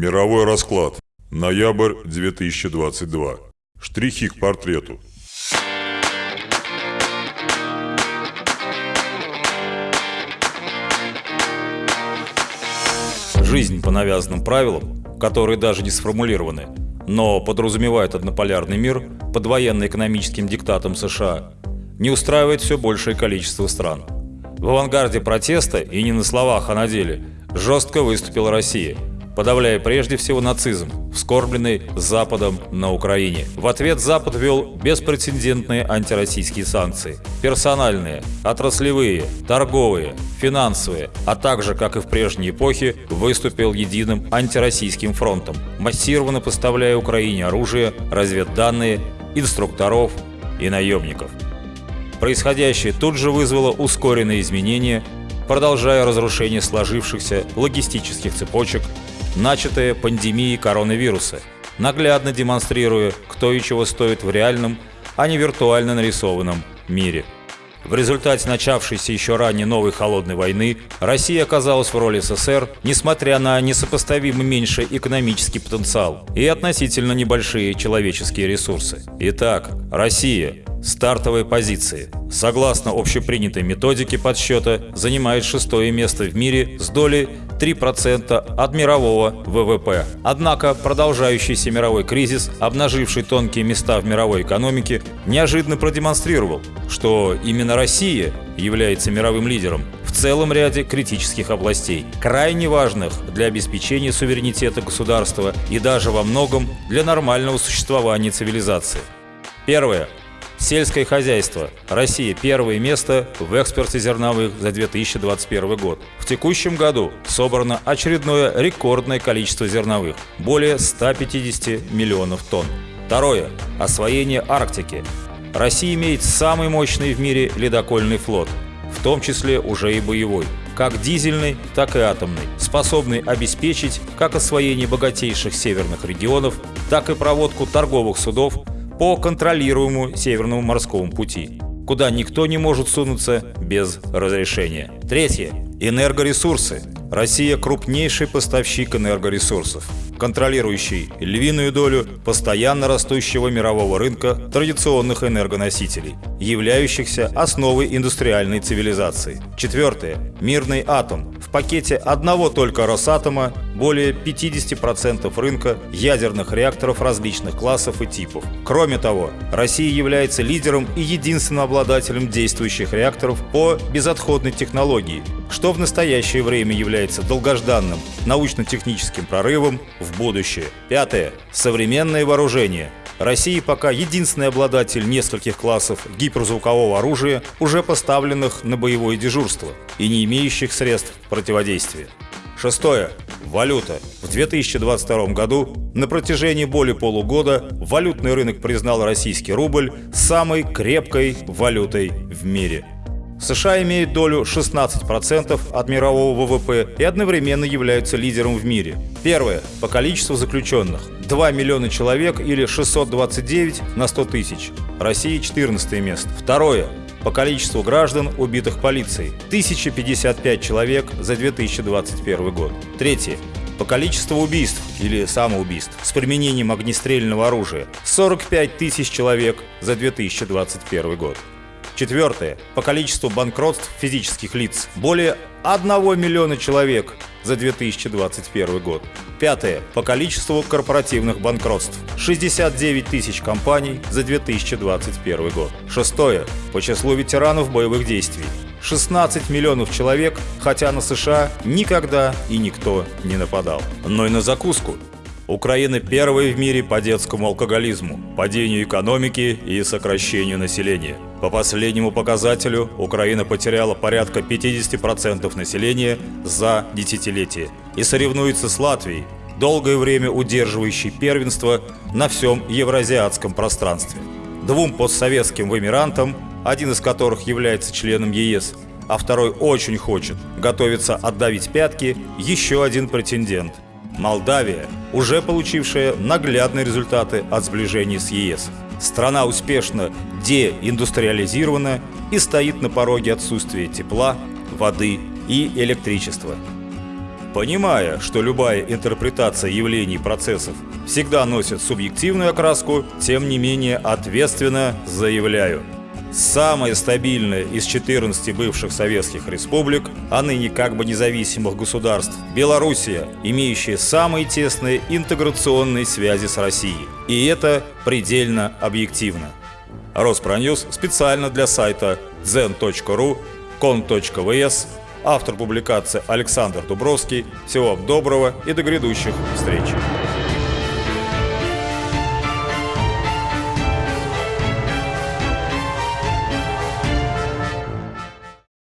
Мировой расклад. Ноябрь 2022. Штрихи к портрету. Жизнь по навязанным правилам, которые даже не сформулированы, но подразумевают однополярный мир под военно-экономическим диктатом США, не устраивает все большее количество стран. В авангарде протеста, и не на словах, а на деле, жестко выступила Россия – подавляя прежде всего нацизм, вскорбленный Западом на Украине. В ответ Запад ввел беспрецедентные антироссийские санкции. Персональные, отраслевые, торговые, финансовые, а также, как и в прежней эпохе, выступил единым антироссийским фронтом, массированно поставляя Украине оружие, разведданные, инструкторов и наемников. Происходящее тут же вызвало ускоренные изменения, продолжая разрушение сложившихся логистических цепочек начатое пандемией коронавируса, наглядно демонстрируя, кто и чего стоит в реальном, а не виртуально нарисованном мире. В результате начавшейся еще ранее новой холодной войны Россия оказалась в роли СССР, несмотря на несопоставимо меньший экономический потенциал и относительно небольшие человеческие ресурсы. Итак, Россия Стартовые позиции. Согласно общепринятой методике подсчета, занимает шестое место в мире с долей 3% от мирового ВВП. Однако продолжающийся мировой кризис, обнаживший тонкие места в мировой экономике, неожиданно продемонстрировал, что именно Россия является мировым лидером в целом ряде критических областей, крайне важных для обеспечения суверенитета государства и даже во многом для нормального существования цивилизации. Первое. Сельское хозяйство. Россия первое место в экспорте зерновых за 2021 год. В текущем году собрано очередное рекордное количество зерновых – более 150 миллионов тонн. Второе. Освоение Арктики. Россия имеет самый мощный в мире ледокольный флот, в том числе уже и боевой, как дизельный, так и атомный, способный обеспечить как освоение богатейших северных регионов, так и проводку торговых судов по контролируемому Северному морскому пути, куда никто не может сунуться без разрешения. Третье. Энергоресурсы. Россия – крупнейший поставщик энергоресурсов, контролирующий львиную долю постоянно растущего мирового рынка традиционных энергоносителей, являющихся основой индустриальной цивилизации. Четвертое. Мирный атом. В пакете одного только Росатома более 50% рынка ядерных реакторов различных классов и типов. Кроме того, Россия является лидером и единственным обладателем действующих реакторов по безотходной технологии, что в настоящее время является долгожданным научно-техническим прорывом в будущее. Пятое. Современное вооружение. Россия пока единственный обладатель нескольких классов гиперзвукового оружия, уже поставленных на боевое дежурство и не имеющих средств противодействия. Шестое. Валюта. В 2022 году на протяжении более полугода валютный рынок признал российский рубль самой крепкой валютой в мире. США имеют долю 16% от мирового ВВП и одновременно являются лидером в мире. Первое. По количеству заключенных. 2 миллиона человек или 629 на 100 тысяч. Россия 14 место. Второе по количеству граждан, убитых полицией – 1055 человек за 2021 год. Третье. По количеству убийств или самоубийств с применением огнестрельного оружия – 45 тысяч человек за 2021 год. Четвертое. По количеству банкротств физических лиц – более 1 миллиона человек за 2021 год. Пятое. По количеству корпоративных банкротств. 69 тысяч компаний за 2021 год. Шестое. По числу ветеранов боевых действий. 16 миллионов человек, хотя на США никогда и никто не нападал. Но и на закуску. Украина первая в мире по детскому алкоголизму, падению экономики и сокращению населения. По последнему показателю Украина потеряла порядка 50% населения за десятилетие и соревнуется с Латвией, долгое время удерживающей первенство на всем евразиатском пространстве. Двум постсоветским вымирантам, один из которых является членом ЕС, а второй очень хочет, готовится отдавить пятки, еще один претендент – Молдавия, уже получившая наглядные результаты от сближения с ЕС. Страна успешно деиндустриализирована и стоит на пороге отсутствия тепла, воды и электричества. Понимая, что любая интерпретация явлений и процессов всегда носит субъективную окраску, тем не менее ответственно заявляю. Самая стабильная из 14 бывших советских республик, а ныне как бы независимых государств, Белоруссия, имеющая самые тесные интеграционные связи с Россией. И это предельно объективно. Роспроньюз специально для сайта zen.ru, con.vs, автор публикации Александр Дубровский. Всего вам доброго и до грядущих встреч!